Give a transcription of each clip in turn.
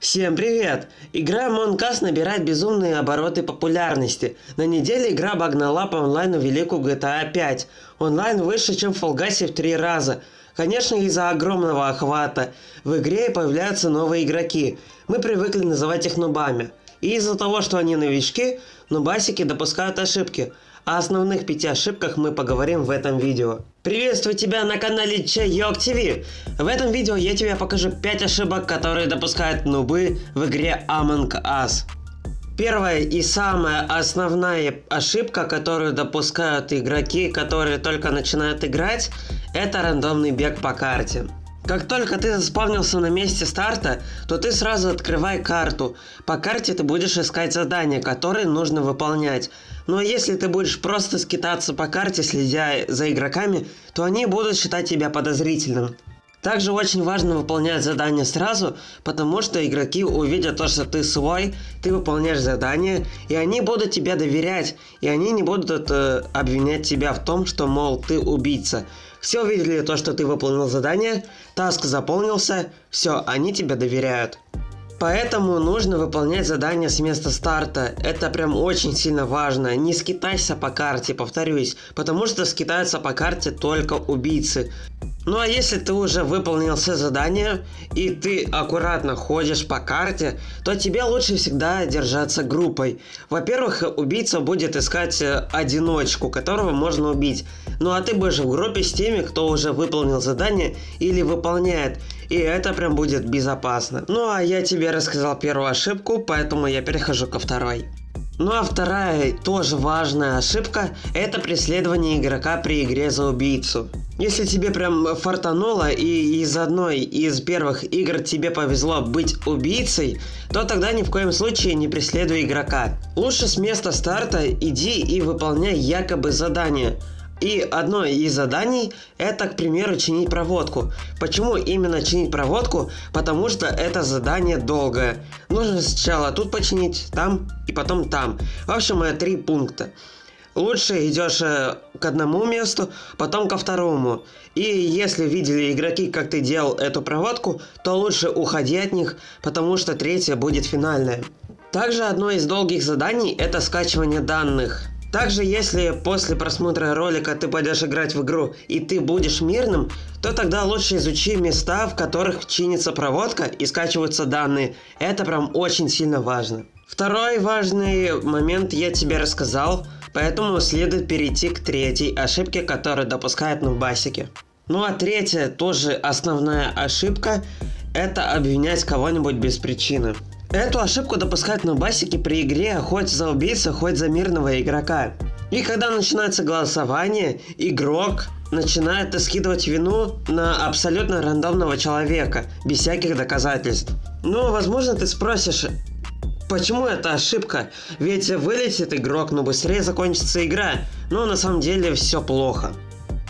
Всем привет! Игра Among Us набирает безумные обороты популярности. На неделе игра обогнала по онлайну великую GTA 5. Онлайн выше, чем в Fall Guys в три раза. Конечно, из-за огромного охвата. В игре появляются новые игроки. Мы привыкли называть их нубами. И из-за того, что они новички, нубасики допускают ошибки. О основных пяти ошибках мы поговорим в этом видео. Приветствую тебя на канале Чайок ТВ. В этом видео я тебе покажу 5 ошибок, которые допускают нубы в игре Among Us. Первая и самая основная ошибка, которую допускают игроки, которые только начинают играть, это рандомный бег по карте. Как только ты заспавнился на месте старта, то ты сразу открывай карту. По карте ты будешь искать задания, которые нужно выполнять. Но если ты будешь просто скитаться по карте, следя за игроками, то они будут считать тебя подозрительным. Также очень важно выполнять задания сразу, потому что игроки увидят то, что ты свой, ты выполняешь задание, и они будут тебе доверять, и они не будут э, обвинять тебя в том, что, мол, ты убийца. Все увидели то, что ты выполнил задание, таск заполнился, все, они тебе доверяют. Поэтому нужно выполнять задания с места старта. Это прям очень сильно важно. Не скитайся по карте, повторюсь, потому что скитаются по карте только убийцы. Ну а если ты уже выполнил все задания и ты аккуратно ходишь по карте, то тебе лучше всегда держаться группой. Во-первых, убийца будет искать э, одиночку, которого можно убить. Ну а ты будешь в группе с теми, кто уже выполнил задание или выполняет. И это прям будет безопасно. Ну а я тебе рассказал первую ошибку, поэтому я перехожу ко второй. Ну а вторая тоже важная ошибка – это преследование игрока при игре за убийцу. Если тебе прям фартануло и из одной из первых игр тебе повезло быть убийцей, то тогда ни в коем случае не преследуй игрока. Лучше с места старта иди и выполняй якобы задание – и одно из заданий это, к примеру, чинить проводку. Почему именно чинить проводку? Потому что это задание долгое. Нужно сначала тут починить, там и потом там. В общем, это три пункта. Лучше идешь э, к одному месту, потом ко второму. И если видели игроки, как ты делал эту проводку, то лучше уходи от них, потому что третье будет финальное. Также одно из долгих заданий это скачивание данных. Также, если после просмотра ролика ты пойдешь играть в игру и ты будешь мирным, то тогда лучше изучи места, в которых чинится проводка и скачиваются данные. Это прям очень сильно важно. Второй важный момент я тебе рассказал, поэтому следует перейти к третьей ошибке, которую допускают нубасики. Ну а третья, тоже основная ошибка, это обвинять кого-нибудь без причины. Эту ошибку допускают нубасики при игре хоть за убийцу, хоть за мирного игрока. И когда начинается голосование, игрок начинает скидывать вину на абсолютно рандомного человека, без всяких доказательств. Ну, возможно, ты спросишь, Почему это ошибка? Ведь вылетит игрок, но быстрее закончится игра. Но на самом деле все плохо.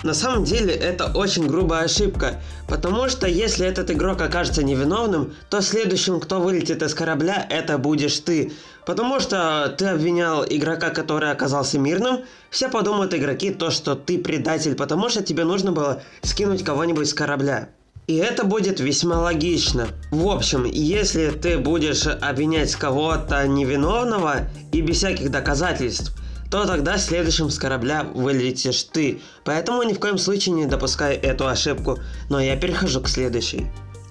На самом деле это очень грубая ошибка, потому что если этот игрок окажется невиновным, то следующим, кто вылетит из корабля, это будешь ты. Потому что ты обвинял игрока, который оказался мирным, все подумают игроки то, что ты предатель, потому что тебе нужно было скинуть кого-нибудь с корабля. И это будет весьма логично. В общем, если ты будешь обвинять кого-то невиновного и без всяких доказательств, то тогда следующим с корабля вылетишь ты. Поэтому ни в коем случае не допускай эту ошибку. Но я перехожу к следующей.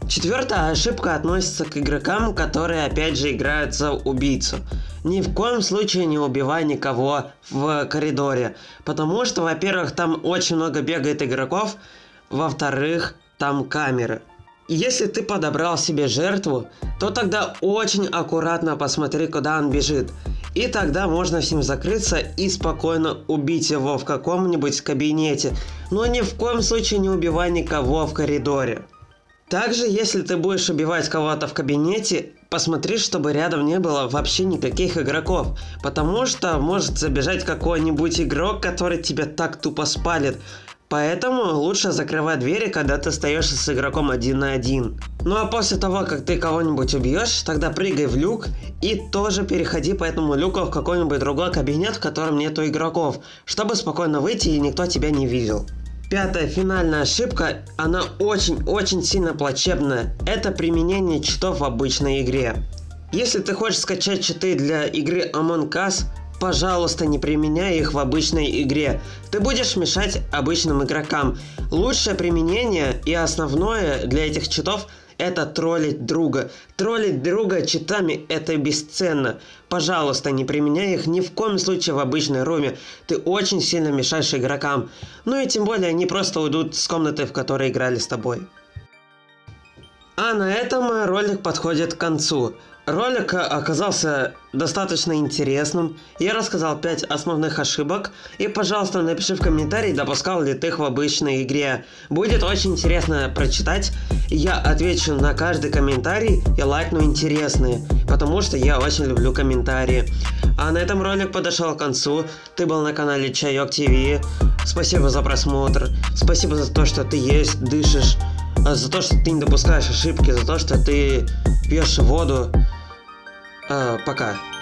Четвертая ошибка относится к игрокам, которые опять же играют за убийцу. Ни в коем случае не убивай никого в коридоре, потому что, во-первых, там очень много бегает игроков, во-вторых, там камеры. Если ты подобрал себе жертву, то тогда очень аккуратно посмотри, куда он бежит. И тогда можно с ним закрыться и спокойно убить его в каком-нибудь кабинете. Но ни в коем случае не убивай никого в коридоре. Также, если ты будешь убивать кого-то в кабинете, посмотри, чтобы рядом не было вообще никаких игроков. Потому что может забежать какой-нибудь игрок, который тебя так тупо спалит. Поэтому лучше закрывай двери, когда ты остаешься с игроком один на один. Ну а после того, как ты кого-нибудь убьешь, тогда прыгай в люк и тоже переходи по этому люку в какой-нибудь другой кабинет, в котором нету игроков, чтобы спокойно выйти и никто тебя не видел. Пятая финальная ошибка, она очень-очень сильно плачебная. Это применение читов в обычной игре. Если ты хочешь скачать читы для игры Among Us, пожалуйста, не применяй их в обычной игре. Ты будешь мешать обычным игрокам. Лучшее применение и основное для этих читов это троллить друга. Троллить друга читами это бесценно. Пожалуйста, не применяй их ни в коем случае в обычной руме. Ты очень сильно мешаешь игрокам. Ну и тем более они просто уйдут с комнаты, в которой играли с тобой. А на этом ролик подходит к концу. Ролик оказался достаточно интересным. Я рассказал 5 основных ошибок. И, пожалуйста, напиши в комментарии, допускал ли ты их в обычной игре. Будет очень интересно прочитать. Я отвечу на каждый комментарий и лайкну интересные. Потому что я очень люблю комментарии. А на этом ролик подошел к концу. Ты был на канале Чайок ТВ. Спасибо за просмотр. Спасибо за то, что ты есть, дышишь. За то, что ты не допускаешь ошибки. За то, что ты пьешь воду. А, пока.